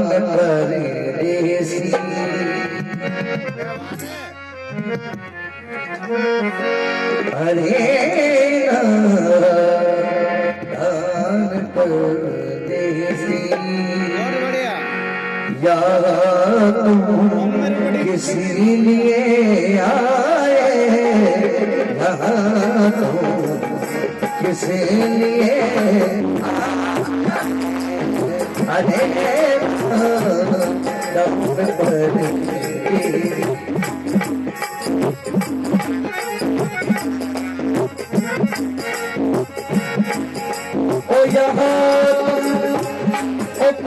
परदेसी अरे दान परदेसी या तुम किसी लिए आए यहाँ तुम किसी लिए अरे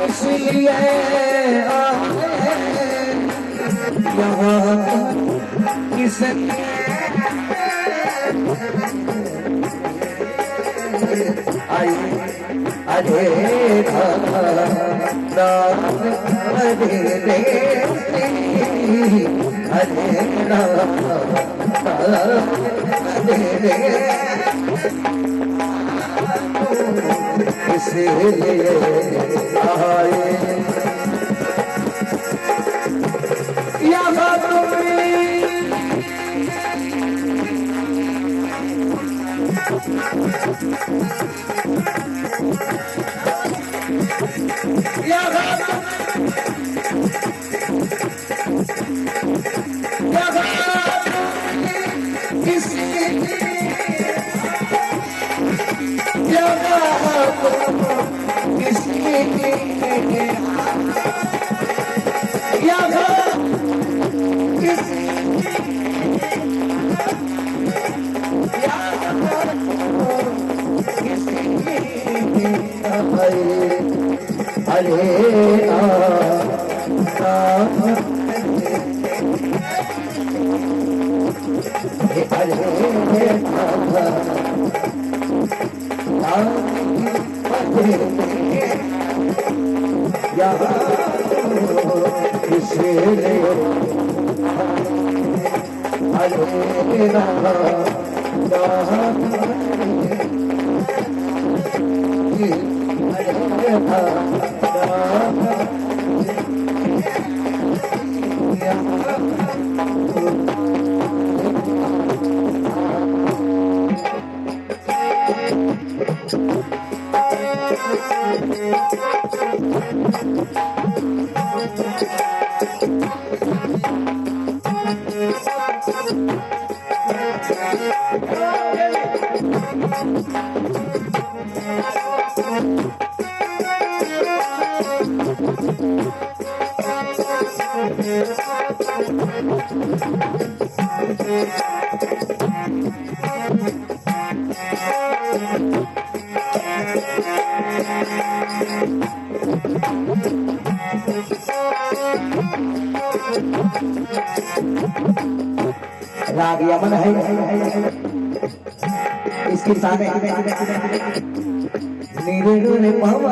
किस लिए आए यहाँ किस आए Hare Rama Hare Rama राग यमन है। इसकी साने नीरे रे पावा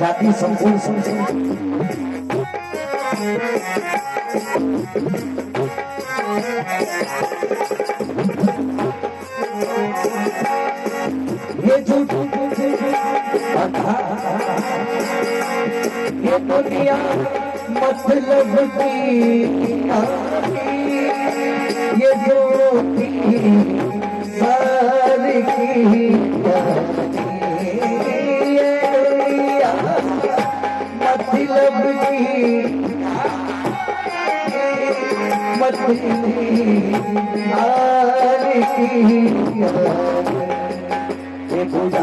जाति संपूर्ण ये झूठ ये दुनिया मतलब की ये ज्योति सारी की पूजा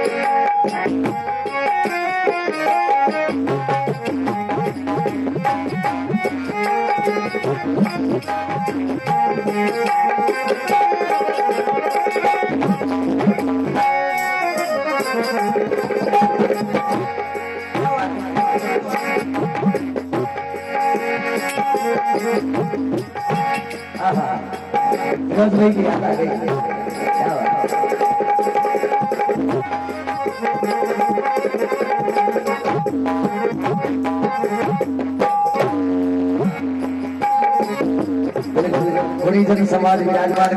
Let's make. थोड़ी समाज विराजमान